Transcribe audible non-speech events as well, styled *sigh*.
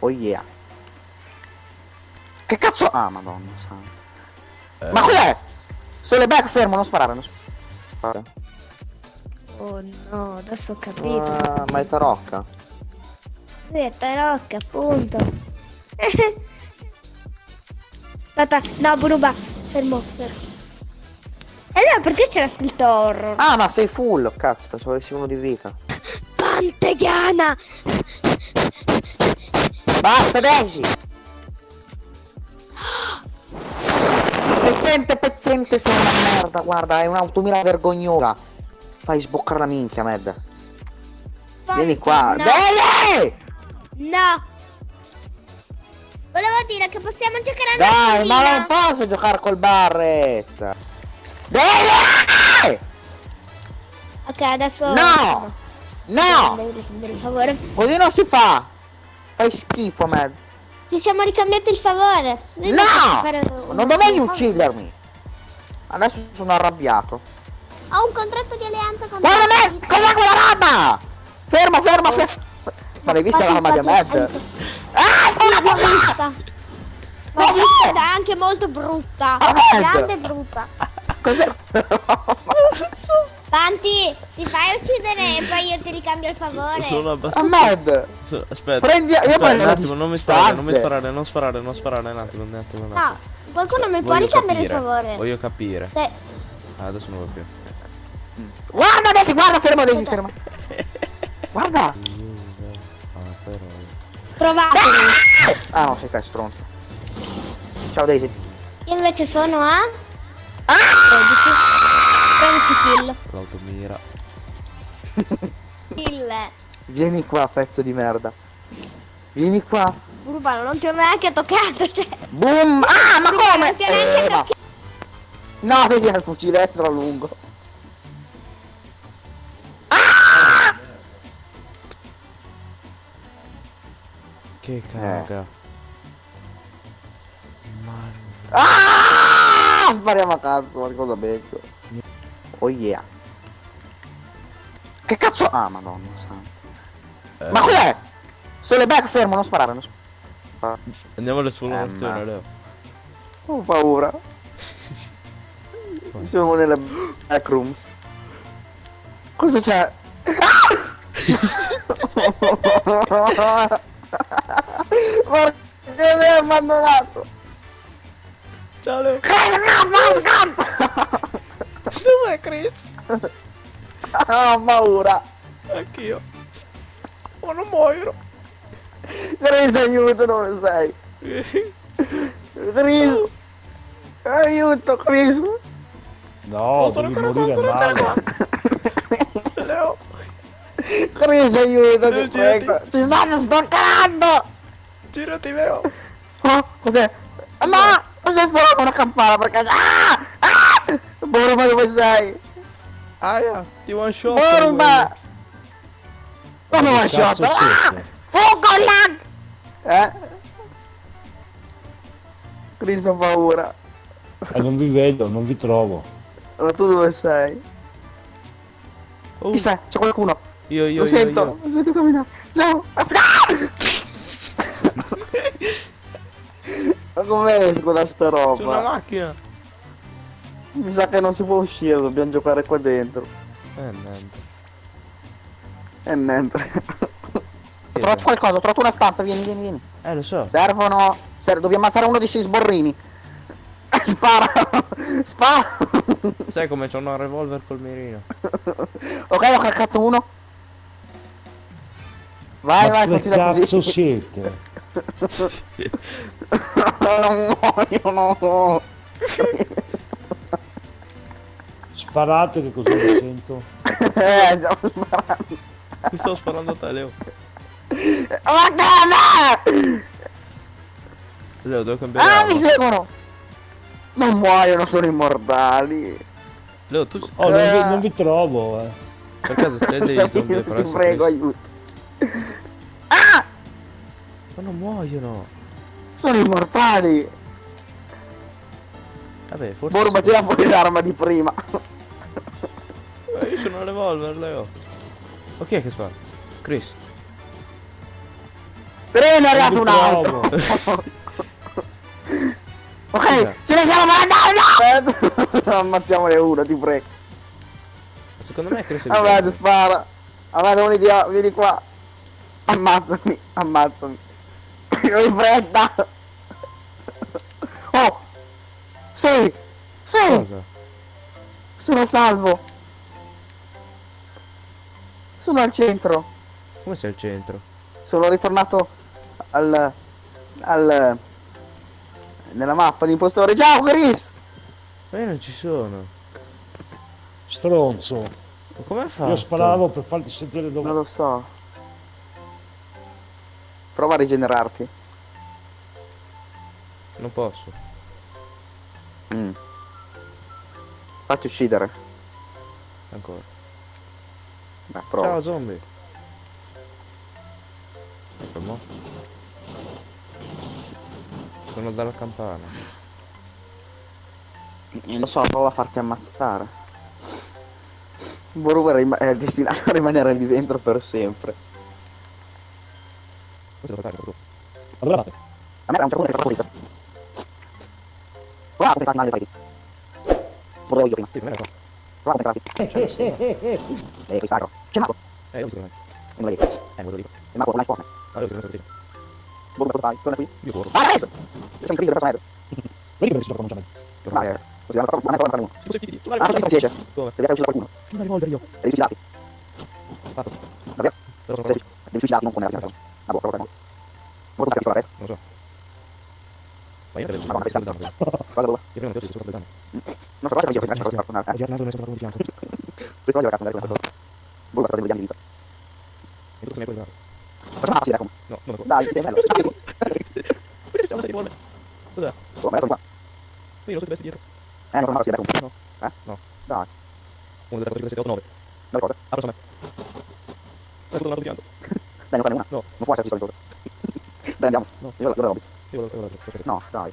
Oh yeah. Che cazzo... Ah, madonna santa. Eh, Ma cos'è? Sole back, fermo, non sparare, non sparare. Oh no, adesso ho capito. Ah, ma è tarocca. Sì, è tarocca, appunto. *laughs* Aspetta, no, Buruba, fermo, fermo. E allora perché c'era scritto horror? Ah, ma sei full, cazzo, pensavo avessi uno di vita. Panteghiana! Basta, Daisy! Pezzente, pezzente, sei una merda, guarda, è un'automira vergognosa. Fai sboccare la minchia, Med. Vieni qua. No, no. Volevo dire che possiamo giocare a Dai, ma non posso giocare col barret. Daisy! Ok, adesso... No! No! Per favore. Così non si fa! Fai schifo, Med. Ci siamo ricambiati il favore. Noi No! una Non dovevi uccidermi! Adesso sono arrabbiato. Ho un contratto di alleanza con Guarda me! Cos'è quella roba? Fermo, fermo, fermo! Ma l'hai vista l'arma di Ahmed? Ah, l'ho sta vista. L'ho vista ed è anche molto brutta. Ahmed! Grande e brutta. *laughs* Cos'è? Ti fai uccidere e poi io ti ricambio il favore. Sono abbastanza... Ahmed! so- Aspetta. Prendi- io Aspetta, prendo un attimo, non mi sparare, non mi sparare, non sparare, non sparare, un attimo, un attimo, un attimo. No, qualcuno mi può ricambiare il favore. Voglio capire. Se... Ah, adesso non lo più. Guarda Daisy, guarda, fermo Daisy, fermo. *laughs* Guarda! Ah, però... Trovatemi. Ah no, sei te, stronzo. Ciao Daisy. Io invece sono a Ah! 13. 13 kill. L'automira. Kill. Vieni qua, pezzo di merda. Vieni qua. Urbano, non ti ho neanche toccato, cioè. Boom! Ah, ma come? non ti ho neanche Eh, no. toccato. No, ha il fucile extra lungo. Che caga. Ma... Ah! Spariamo a cazzo, qualcosa becco. Oh yeah. Che cazzo? Ah, madonna. Eh, Ma cos'è? Sole back, fermo, non sparare, non sparare. Andiamo all'esplorazione, Eh, Leo. Ho paura. *laughs* Siamo nelle backrooms. Cosa c'è? *laughs* Perché mi hai abbandonato? Ciao Leo. Scappa, scappa! Dov'è Chris? *laughs* Ah, ho paura. Anch'io. Ma non muoio. Chris, aiuto, dove sei? Chris! Aiuto, Chris! No, sono devi ancora morire qua, sono ancora male. *laughs* Leo. Chris, aiuto, Leo, ti prego! Ci stanno stoccherando! Girati Leo. Oh, cos'è? No! Cos'è sta una campana per caso? Ah! Ah! Borba, dove sei? Aia, ti one shot. Borba! Come one shot? Ah! siete? Fuoco lag! Eh? Chris, ho paura. Eh, non vi vedo, non vi trovo. Ma tu dove sei? Oh, Chi sei? C'è qualcuno? io, io, Lo io, sento, io. lo sento camminare. Ciao! *laughs* Ma come esco da sta C'è una roba? macchina. Mi sa che non si può uscire, dobbiamo giocare qua dentro. Eh, niente. E niente. Che Ho trovato qualcosa, ho trovato una stanza, vieni, vieni, vieni. Eh, lo so. Servono. ser- dobbiamo ammazzare uno di questi sborrini. *laughs* Spara! Spara! Sai come c'ho un revolver col mirino. ok, ho caccato uno. Vai, Ma vai, continua cazzo così. siete? *laughs* non muoio, no. *laughs* Sparate che così mi sento. eh, stiamo sparando. Ti sto sparando a te, Leo. Ma come? Leo, devo cambiare Ah, arma. mi seguono! Non muoiono, sono immortali. Leo, tu... Oh, non vi, Eh. non vi trovo, eh. Per caso sei dei *laughs* zombie Ti prego, aiuto. Ah! Ma non muoiono. Sono immortali. Vabbè, forse... Borba, tira fuori l'arma di prima. Io sono revolver, Leo. Ma chi è che spara? Chris. Bene, è arrivato un altro. *laughs* ok, ce ne siamo mandati. *laughs* Ammazziamone uno, ti prego. Secondo me cresce il Vabbè, spara. Vabbè, un'idea, vieni qua. Ammazzami, ammazzami. Vai fretta. Oh! Sì! Sì! Cosa? Sono salvo! Sono al centro. Come sei al centro? Sono ritornato al... al... nella mappa di impostore. Ciao Chris! Ma io non ci sono. Stronzo. Ma come fatto? Io sparavo per farti sentire Non dove... lo so. Prova a rigenerarti. Non posso. Mm. Fatti uccidere. Ancora. Prova. Ciao zombie. Fermo. Sono dalla campana. Non lo so, prova a farti ammazzare. Boruber è, è destinato a rimanere lì dentro per sempre. Questo devo fare, Guardate. A me a un certo punto è stato pulito. Prova a contentarti male le pareti. Volevo io prima. Sì. Prova a. Eh. C'è Marco. Eh, io ho visto che non E non la dico. è. Eh, quello lì. E Marco non hai fuoco. Ah, io ho visto che non è Boruber cosa fai? Torna qui. Io corro. Ah, adesso! Sei in crisi del personaggio. Vedi che si gioca cominciando. Dai, eh. Così hanno fatto... hanno fatto uno. Tipo sei PD. Tu Ah, così non si esce. Come? Devi essere ucciso da qualcuno. Una rivolver io. Devi suicidarti. Fatto. Davvero? Però sono Devi devi suicidarti, non come la fine. Ah, boh, prova a fare. Vuoi portarti sulla testa? Non lo so. Ma io credo Ma guarda, che sia stai- danno. Cosa dove? Io prima non ti ho sopra il danno. Io girato una sopra di vita. E tu mi hai. Facciamo una passita come. No, non lo Dai, che bello. Perché stiamo di rivolver? Cos'è? Oh, ma io sono qua. Io non so che vesti dietro. Eh, non passita come. No. Eh? No. Dai, Uno delle cose che 8 9. dove cosa? Apro me. Hai avuto un altro di fianco. *laughs* Dai, non fare una. No. Non può esserci solito. *laughs* Dai, andiamo. No. Io lo, io lo robi. Io lo io lo- io lo- No, dai.